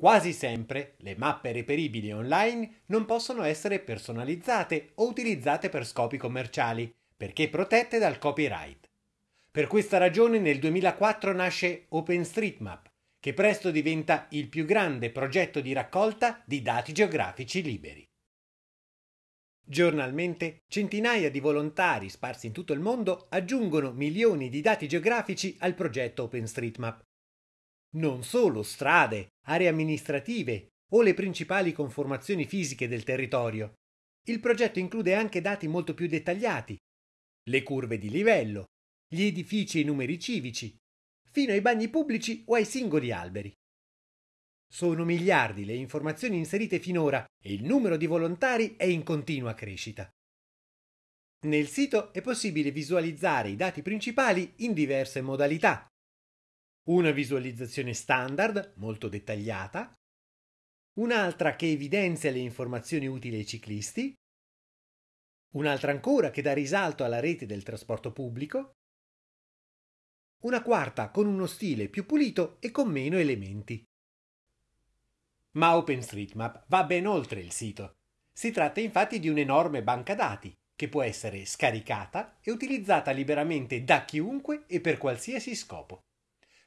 Quasi sempre le mappe reperibili online non possono essere personalizzate o utilizzate per scopi commerciali, perché protette dal copyright. Per questa ragione nel 2004 nasce OpenStreetMap, che presto diventa il più grande progetto di raccolta di dati geografici liberi. Giornalmente centinaia di volontari sparsi in tutto il mondo aggiungono milioni di dati geografici al progetto OpenStreetMap. Non solo strade, aree amministrative o le principali conformazioni fisiche del territorio. Il progetto include anche dati molto più dettagliati, le curve di livello, gli edifici e i numeri civici, fino ai bagni pubblici o ai singoli alberi. Sono miliardi le informazioni inserite finora e il numero di volontari è in continua crescita. Nel sito è possibile visualizzare i dati principali in diverse modalità. Una visualizzazione standard, molto dettagliata, un'altra che evidenzia le informazioni utili ai ciclisti, un'altra ancora che dà risalto alla rete del trasporto pubblico, una quarta con uno stile più pulito e con meno elementi. Ma OpenStreetMap va ben oltre il sito. Si tratta infatti di un'enorme banca dati che può essere scaricata e utilizzata liberamente da chiunque e per qualsiasi scopo.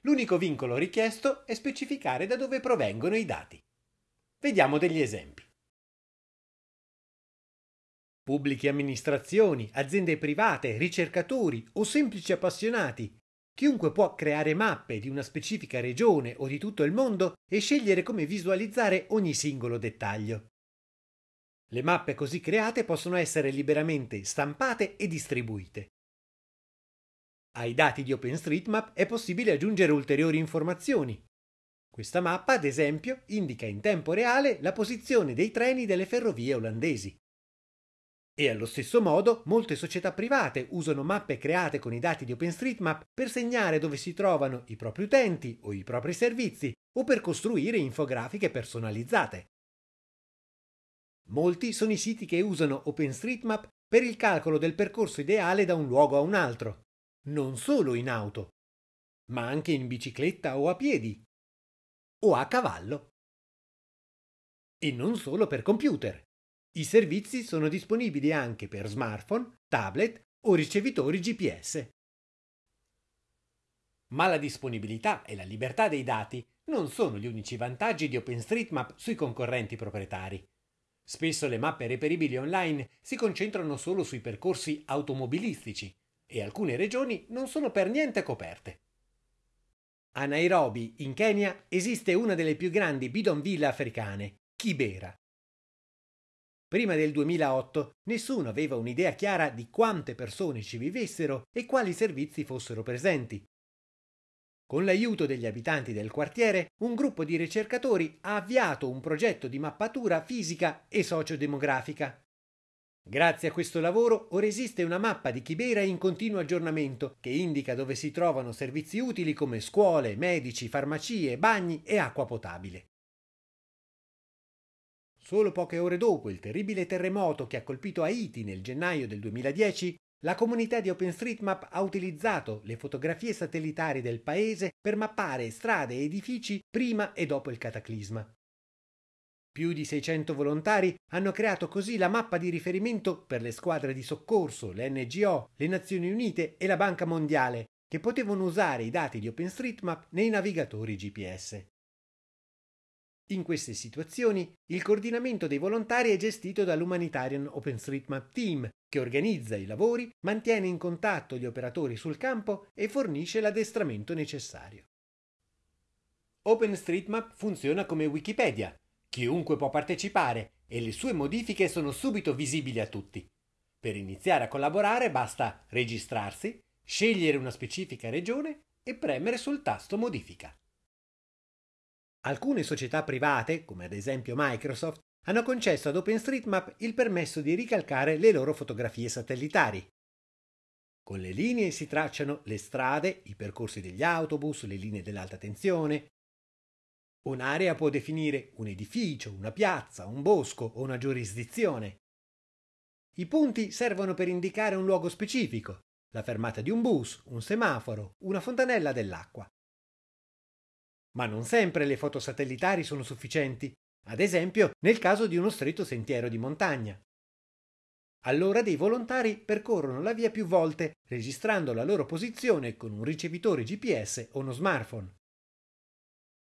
L'unico vincolo richiesto è specificare da dove provengono i dati. Vediamo degli esempi. Pubbliche amministrazioni, aziende private, ricercatori o semplici appassionati Chiunque può creare mappe di una specifica regione o di tutto il mondo e scegliere come visualizzare ogni singolo dettaglio. Le mappe così create possono essere liberamente stampate e distribuite. Ai dati di OpenStreetMap è possibile aggiungere ulteriori informazioni. Questa mappa, ad esempio, indica in tempo reale la posizione dei treni delle ferrovie olandesi. E allo stesso modo molte società private usano mappe create con i dati di OpenStreetMap per segnare dove si trovano i propri utenti o i propri servizi o per costruire infografiche personalizzate. Molti sono i siti che usano OpenStreetMap per il calcolo del percorso ideale da un luogo a un altro, non solo in auto, ma anche in bicicletta o a piedi, o a cavallo. E non solo per computer. I servizi sono disponibili anche per smartphone, tablet o ricevitori GPS. Ma la disponibilità e la libertà dei dati non sono gli unici vantaggi di OpenStreetMap sui concorrenti proprietari. Spesso le mappe reperibili online si concentrano solo sui percorsi automobilistici e alcune regioni non sono per niente coperte. A Nairobi, in Kenya, esiste una delle più grandi bidonville africane, Kibera. Prima del 2008 nessuno aveva un'idea chiara di quante persone ci vivessero e quali servizi fossero presenti. Con l'aiuto degli abitanti del quartiere, un gruppo di ricercatori ha avviato un progetto di mappatura fisica e sociodemografica. Grazie a questo lavoro ora esiste una mappa di Kibera in continuo aggiornamento che indica dove si trovano servizi utili come scuole, medici, farmacie, bagni e acqua potabile. Solo poche ore dopo il terribile terremoto che ha colpito Haiti nel gennaio del 2010, la comunità di OpenStreetMap ha utilizzato le fotografie satellitari del paese per mappare strade e edifici prima e dopo il cataclisma. Più di 600 volontari hanno creato così la mappa di riferimento per le squadre di soccorso, le NGO, le Nazioni Unite e la Banca Mondiale, che potevano usare i dati di OpenStreetMap nei navigatori GPS. In queste situazioni il coordinamento dei volontari è gestito dall'Humanitarian OpenStreetMap Team, che organizza i lavori, mantiene in contatto gli operatori sul campo e fornisce l'addestramento necessario. OpenStreetMap funziona come Wikipedia. Chiunque può partecipare e le sue modifiche sono subito visibili a tutti. Per iniziare a collaborare basta registrarsi, scegliere una specifica regione e premere sul tasto modifica. Alcune società private, come ad esempio Microsoft, hanno concesso ad OpenStreetMap il permesso di ricalcare le loro fotografie satellitari. Con le linee si tracciano le strade, i percorsi degli autobus, le linee dell'alta tensione. Un'area può definire un edificio, una piazza, un bosco o una giurisdizione. I punti servono per indicare un luogo specifico, la fermata di un bus, un semaforo, una fontanella dell'acqua. Ma non sempre le foto satellitari sono sufficienti, ad esempio nel caso di uno stretto sentiero di montagna. Allora dei volontari percorrono la via più volte, registrando la loro posizione con un ricevitore GPS o uno smartphone.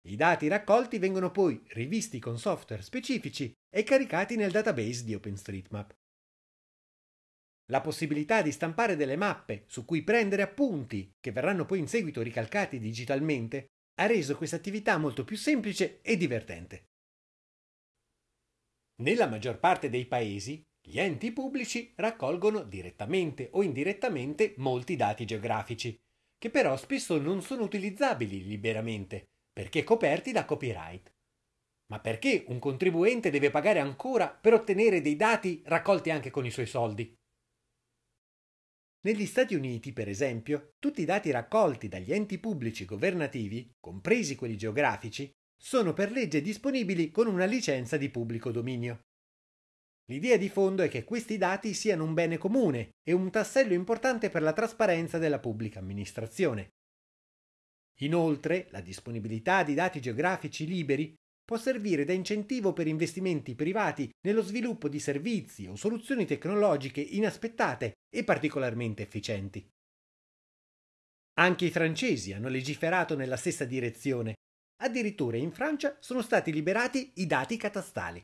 I dati raccolti vengono poi rivisti con software specifici e caricati nel database di OpenStreetMap. La possibilità di stampare delle mappe su cui prendere appunti, che verranno poi in seguito ricalcati digitalmente, ha reso questa attività molto più semplice e divertente. Nella maggior parte dei paesi, gli enti pubblici raccolgono direttamente o indirettamente molti dati geografici, che però spesso non sono utilizzabili liberamente, perché coperti da copyright. Ma perché un contribuente deve pagare ancora per ottenere dei dati raccolti anche con i suoi soldi? Negli Stati Uniti, per esempio, tutti i dati raccolti dagli enti pubblici governativi, compresi quelli geografici, sono per legge disponibili con una licenza di pubblico dominio. L'idea di fondo è che questi dati siano un bene comune e un tassello importante per la trasparenza della pubblica amministrazione. Inoltre, la disponibilità di dati geografici liberi può servire da incentivo per investimenti privati nello sviluppo di servizi o soluzioni tecnologiche inaspettate e particolarmente efficienti. Anche i francesi hanno legiferato nella stessa direzione. Addirittura in Francia sono stati liberati i dati catastali.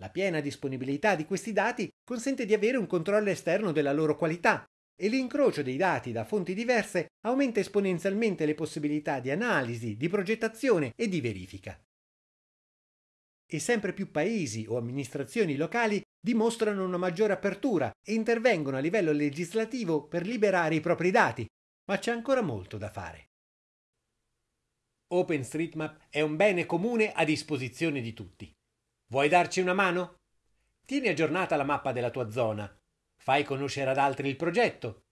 La piena disponibilità di questi dati consente di avere un controllo esterno della loro qualità e l'incrocio dei dati da fonti diverse aumenta esponenzialmente le possibilità di analisi, di progettazione e di verifica e sempre più paesi o amministrazioni locali dimostrano una maggiore apertura e intervengono a livello legislativo per liberare i propri dati, ma c'è ancora molto da fare. OpenStreetMap è un bene comune a disposizione di tutti. Vuoi darci una mano? Tieni aggiornata la mappa della tua zona, fai conoscere ad altri il progetto,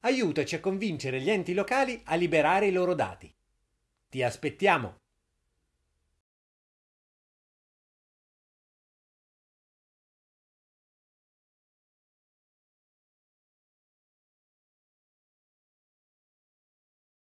aiutaci a convincere gli enti locali a liberare i loro dati. Ti aspettiamo!